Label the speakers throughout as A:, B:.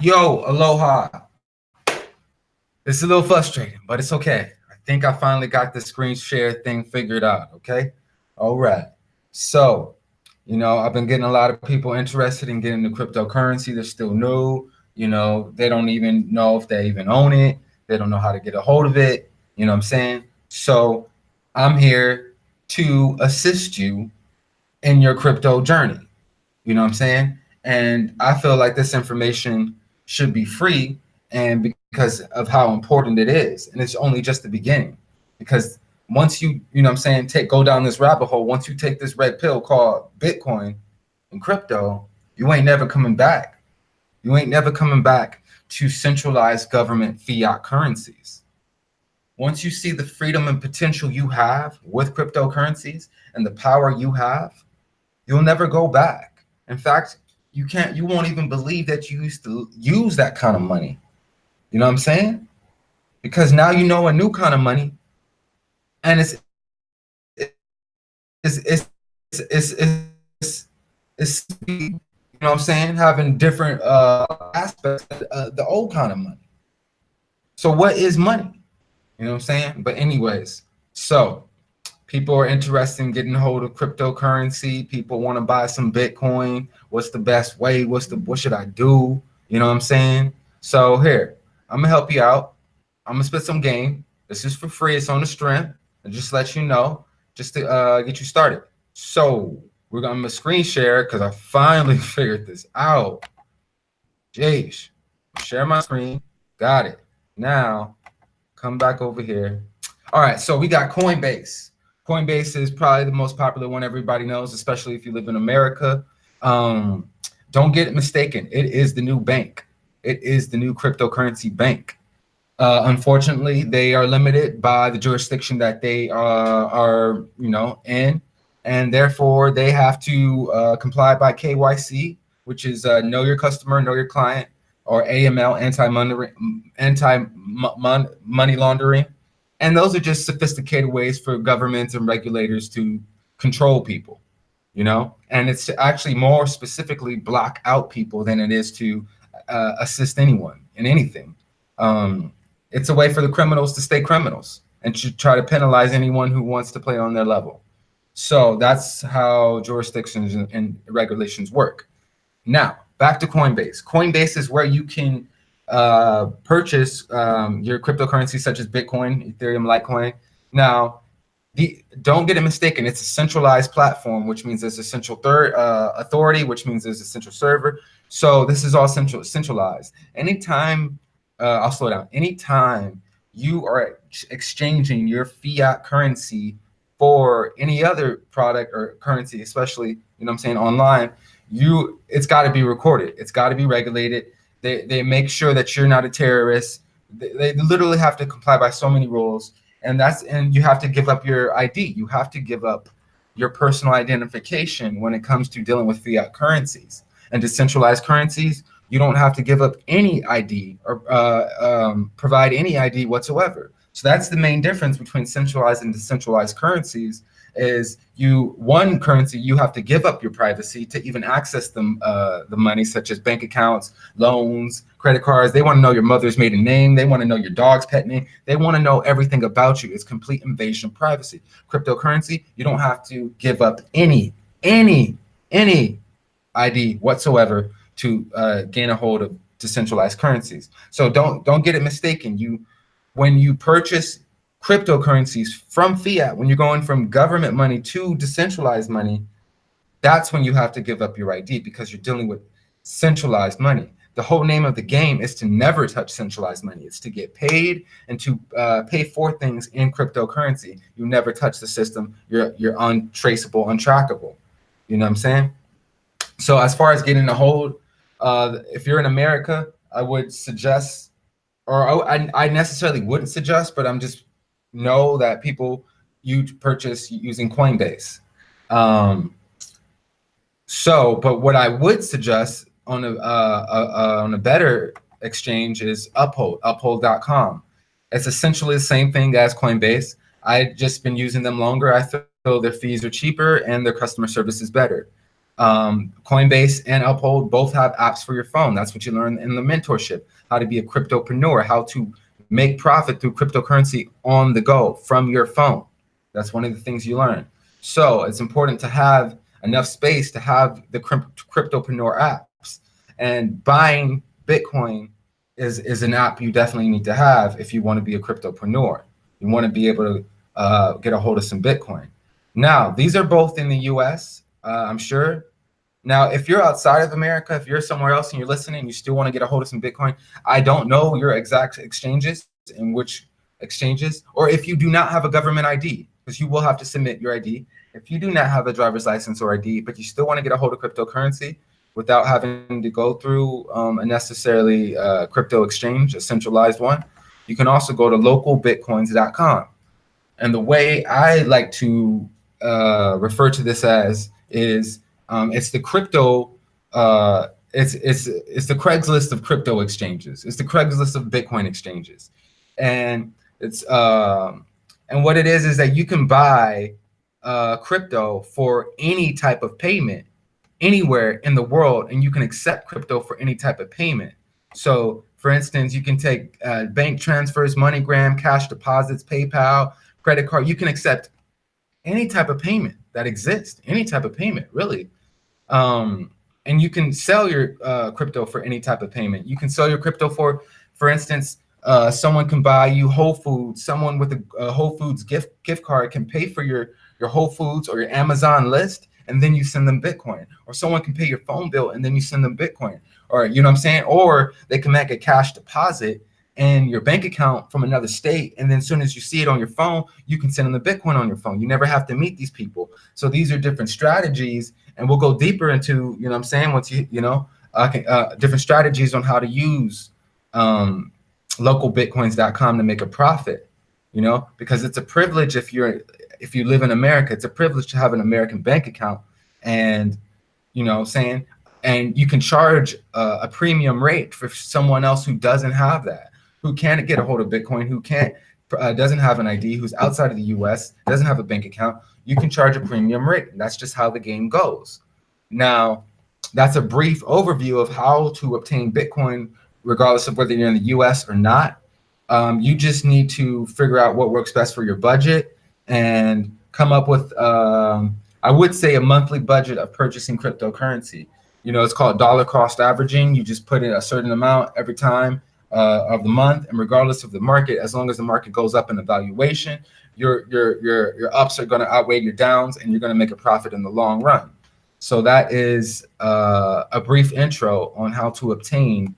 A: Yo, aloha. It's a little frustrating, but it's okay. I think I finally got the screen share thing figured out, okay? All right. So, you know, I've been getting a lot of people interested in getting the cryptocurrency. They're still new. You know, they don't even know if they even own it. They don't know how to get a hold of it. You know what I'm saying? So I'm here to assist you in your crypto journey. You know what I'm saying? And I feel like this information should be free and because of how important it is. And it's only just the beginning because once you, you know I'm saying, take go down this rabbit hole, once you take this red pill called Bitcoin and crypto, you ain't never coming back. You ain't never coming back to centralized government fiat currencies. Once you see the freedom and potential you have with cryptocurrencies and the power you have, you'll never go back. In fact, you can't, you won't even believe that you used to use that kind of money. You know what I'm saying? Because now you know a new kind of money and it's, it's, it's, it's, it's, it's, you know what I'm saying? Having different uh, aspects of uh, the old kind of money. So what is money? You know what I'm saying? But anyways, so people are interested in getting hold of cryptocurrency. People want to buy some Bitcoin. What's the best way? What's the, what should I do? You know what I'm saying? So here, I'm gonna help you out. I'm gonna spit some game. This is for free. It's on the strength. And just let you know, just to uh, get you started. So we're gonna, gonna screen share because I finally figured this out. Jeez, share my screen. Got it. Now come back over here. All right, so we got Coinbase. Coinbase is probably the most popular one everybody knows, especially if you live in America. Um, don't get it mistaken. It is the new bank. It is the new cryptocurrency bank. Uh, unfortunately, they are limited by the jurisdiction that they uh, are, you know, in, and therefore they have to uh, comply by KYC, which is uh, know your customer, know your client, or AML, anti-money anti money laundering, and those are just sophisticated ways for governments and regulators to control people, you know. And it's actually more specifically block out people than it is to uh, assist anyone in anything. Um, it's a way for the criminals to stay criminals and to try to penalize anyone who wants to play on their level. So that's how jurisdictions and regulations work. Now, back to Coinbase. Coinbase is where you can uh, purchase um, your cryptocurrency such as Bitcoin, Ethereum, Litecoin. Now, the, don't get it mistaken. It's a centralized platform, which means there's a central third uh, authority, which means there's a central server. So this is all central centralized. Anytime uh, I'll slow down. Anytime you are exchanging your fiat currency for any other product or currency, especially, you know I'm saying, online, you it's got to be recorded. It's got to be regulated. They, they make sure that you're not a terrorist. They, they literally have to comply by so many rules. And that's and you have to give up your ID. You have to give up your personal identification when it comes to dealing with fiat currencies and decentralized currencies you don't have to give up any ID or uh, um, provide any ID whatsoever. So that's the main difference between centralized and decentralized currencies is you one currency you have to give up your privacy to even access them uh, the money such as bank accounts loans credit cards. They want to know your mother's maiden name. They want to know your dog's pet name. They want to know everything about you. It's complete invasion of privacy. Cryptocurrency you don't have to give up any any any id whatsoever to uh, gain a hold of decentralized currencies. So don't don't get it mistaken. You when you purchase cryptocurrencies from fiat, when you're going from government money to decentralized money, that's when you have to give up your ID because you're dealing with centralized money. The whole name of the game is to never touch centralized money. It's to get paid and to uh, pay for things in cryptocurrency. You never touch the system. You're you're untraceable, untrackable. You know what I'm saying? So as far as getting a hold uh, if you're in America, I would suggest, or I, I necessarily wouldn't suggest, but I'm just know that people you purchase using Coinbase. Um, so, but what I would suggest on a, uh, uh, on a better exchange is Uphold, uphold.com. It's essentially the same thing as Coinbase. I've just been using them longer. I feel their fees are cheaper and their customer service is better. Um, Coinbase and Uphold both have apps for your phone. That's what you learn in the mentorship, how to be a cryptopreneur, how to make profit through cryptocurrency on the go from your phone. That's one of the things you learn. So it's important to have enough space to have the cryptopreneur apps and buying Bitcoin is, is an app you definitely need to have if you want to be a cryptopreneur. You want to be able to uh, get a hold of some Bitcoin. Now, these are both in the US, uh, I'm sure. Now, if you're outside of America, if you're somewhere else and you're listening, you still want to get a hold of some Bitcoin, I don't know your exact exchanges in which exchanges, or if you do not have a government ID, because you will have to submit your ID. If you do not have a driver's license or ID, but you still want to get a hold of cryptocurrency without having to go through um, a necessarily uh, crypto exchange, a centralized one, you can also go to localbitcoins.com. And the way I like to uh, refer to this as is um, it's the crypto, uh, it's, it's, it's the Craigslist of crypto exchanges. It's the Craigslist of Bitcoin exchanges. And it's, um, and what it is, is that you can buy uh, crypto for any type of payment anywhere in the world, and you can accept crypto for any type of payment. So for instance, you can take uh, bank transfers, MoneyGram, cash deposits, PayPal, credit card. You can accept any type of payment that exists, any type of payment, really. Um, and you can sell your uh, crypto for any type of payment. You can sell your crypto for, for instance, uh, someone can buy you Whole Foods. Someone with a, a, Whole Foods gift gift card can pay for your your Whole Foods or your Amazon list, and then you send them Bitcoin. Or someone can pay your phone bill and then you send them Bitcoin. Or you know what I'm saying? Or they can make a cash deposit in your bank account from another state, and then as soon as you see it on your phone, you can send them the Bitcoin on your phone. You never have to meet these people. So these are different strategies, and we'll go deeper into you know I'm saying once you you know uh, uh, different strategies on how to use um, localbitcoins.com to make a profit. You know, because it's a privilege if you're if you live in America, it's a privilege to have an American bank account, and you know, saying, and you can charge a, a premium rate for someone else who doesn't have that, who can't get a hold of Bitcoin, who can't uh, doesn't have an ID, who's outside of the U.S., doesn't have a bank account. You can charge a premium rate. That's just how the game goes. Now, that's a brief overview of how to obtain Bitcoin, regardless of whether you're in the U.S. or not. Um, you just need to figure out what works best for your budget and come up with, um, I would say, a monthly budget of purchasing cryptocurrency. You know, it's called dollar cost averaging. You just put in a certain amount every time uh, of the month, and regardless of the market, as long as the market goes up in evaluation, your your your your ups are going to outweigh your downs, and you're going to make a profit in the long run. So that is uh, a brief intro on how to obtain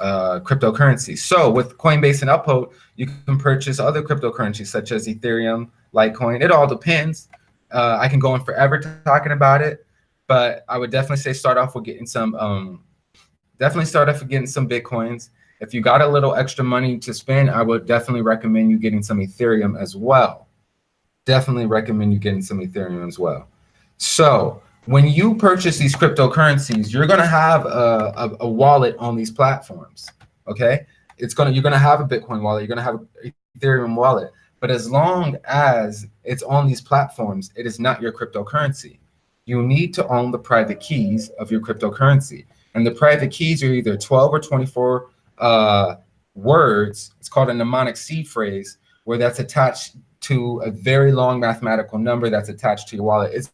A: uh, cryptocurrency. So with Coinbase and Uphold, you can purchase other cryptocurrencies such as Ethereum, Litecoin. It all depends. Uh, I can go on forever talking about it, but I would definitely say start off with getting some. Um, definitely start off with getting some bitcoins. If you got a little extra money to spend, I would definitely recommend you getting some Ethereum as well. Definitely recommend you getting some Ethereum as well. So when you purchase these cryptocurrencies, you're going to have a, a, a, wallet on these platforms. Okay, it's gonna you're gonna have a Bitcoin wallet, you're gonna have an Ethereum wallet, but as long as it's on these platforms, it is not your cryptocurrency. You need to own the private keys of your cryptocurrency, and the private keys are either 12 or 24 uh, words. It's called a mnemonic seed phrase, where that's attached to a very long mathematical number that's attached to your wallet. It's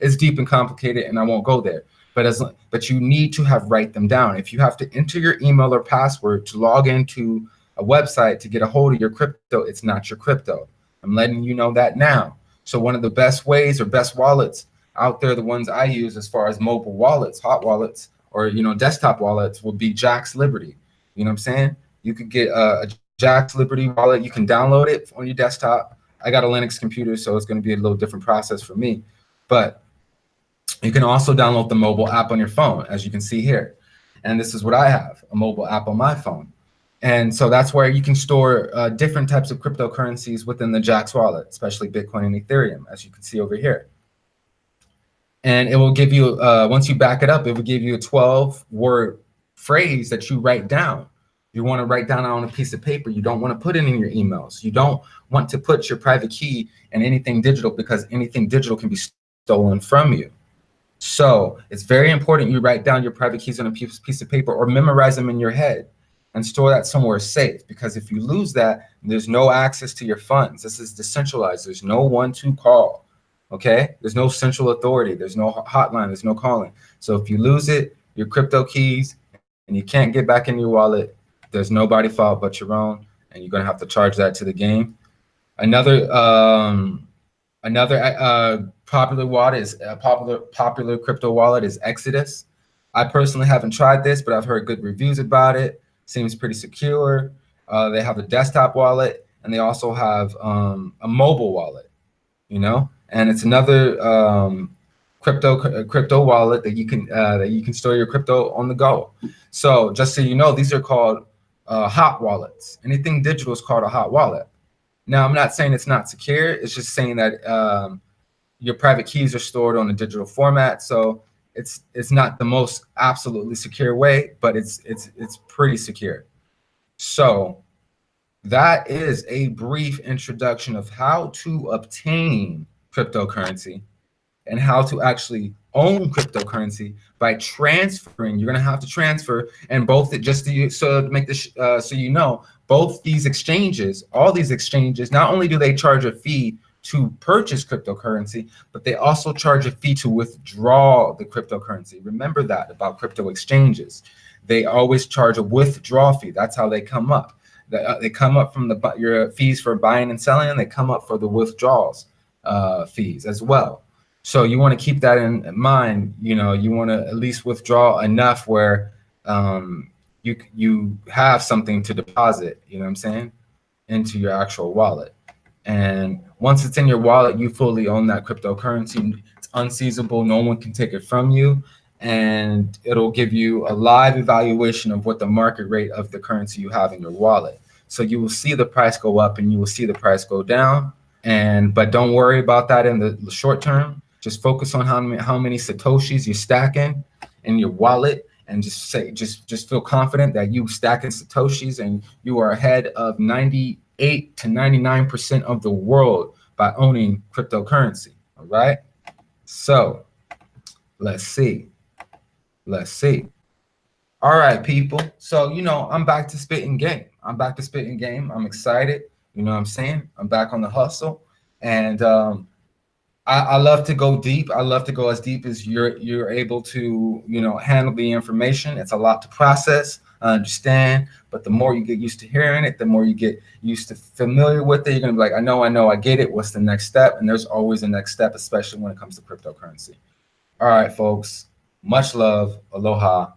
A: it's deep and complicated, and I won't go there. But as but you need to have write them down. If you have to enter your email or password to log into a website to get a hold of your crypto, it's not your crypto. I'm letting you know that now. So one of the best ways or best wallets out there, the ones I use as far as mobile wallets, hot wallets, or you know desktop wallets, will be Jaxx Liberty. You know what I'm saying? You could get a, a Jaxx Liberty wallet. You can download it on your desktop. I got a Linux computer, so it's going to be a little different process for me. But you can also download the mobile app on your phone, as you can see here. And this is what I have, a mobile app on my phone. And so that's where you can store uh, different types of cryptocurrencies within the Jaxx wallet, especially Bitcoin and Ethereum, as you can see over here. And it will give you, uh, once you back it up, it will give you a 12 word phrase that you write down. You want to write down on a piece of paper. You don't want to put it in your emails. You don't want to put your private key in anything digital because anything digital can be stolen from you. So it's very important you write down your private keys on a piece, piece of paper or memorize them in your head and store that somewhere safe. Because if you lose that, there's no access to your funds. This is decentralized. There's no one to call. Okay. There's no central authority. There's no hotline. There's no calling. So if you lose it, your crypto keys, and you can't get back in your wallet, there's nobody fault but your own, and you're gonna have to charge that to the game. Another um, another uh, popular wallet is a popular popular crypto wallet is Exodus. I personally haven't tried this, but I've heard good reviews about it. Seems pretty secure. Uh, they have a desktop wallet, and they also have um, a mobile wallet. You know, and it's another um, crypto crypto wallet that you can uh, that you can store your crypto on the go. So just so you know, these are called uh, hot wallets. Anything digital is called a hot wallet. Now, I'm not saying it's not secure. It's just saying that um, your private keys are stored on a digital format. So it's it's not the most absolutely secure way, but it's it's it's pretty secure. So that is a brief introduction of how to obtain cryptocurrency and how to actually own cryptocurrency by transferring. You're going to have to transfer, and both it just to, so to make this uh, so you know, both these exchanges, all these exchanges, not only do they charge a fee to purchase cryptocurrency, but they also charge a fee to withdraw the cryptocurrency. Remember that about crypto exchanges. They always charge a withdrawal fee. That's how they come up. They, uh, come up from the your fees for buying and selling, and they come up for the withdrawals uh, fees as well. So you want to keep that in mind. You know, you want to at least withdraw enough where um, you you have something to deposit. You know what I'm saying? Into your actual wallet. And once it's in your wallet, you fully own that cryptocurrency. It's unseizable. No one can take it from you. And it'll give you a live evaluation of what the market rate of the currency you have in your wallet. So you will see the price go up and you will see the price go down. And but don't worry about that in the short term just focus on how many, how many Satoshis you're stacking in your wallet and just say, just, just feel confident that you stacking Satoshis and you are ahead of 98 to 99% of the world by owning cryptocurrency. All right. So let's see. Let's see. All right, people. So, you know, I'm back to spitting game. I'm back to spitting game. I'm excited. You know what I'm saying? I'm back on the hustle. And um, I, I, love to go deep. I love to go as deep as you're you're able to, you know, handle the information. It's a lot to process, I understand, but the more you get used to hearing it, the more you get used to familiar with it. You're gonna be like, I know, I know, I get it. What's the next step? And there's always a next step, especially when it comes to cryptocurrency. All right, folks. Much love. Aloha.